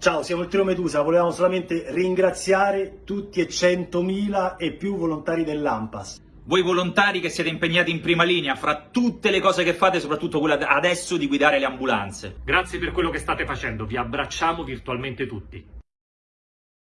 Ciao, siamo il Trio Medusa, volevamo solamente ringraziare tutti e 100.000 e più volontari dell'AMPAS. Voi volontari che siete impegnati in prima linea, fra tutte le cose che fate, soprattutto quella adesso di guidare le ambulanze. Grazie per quello che state facendo, vi abbracciamo virtualmente tutti.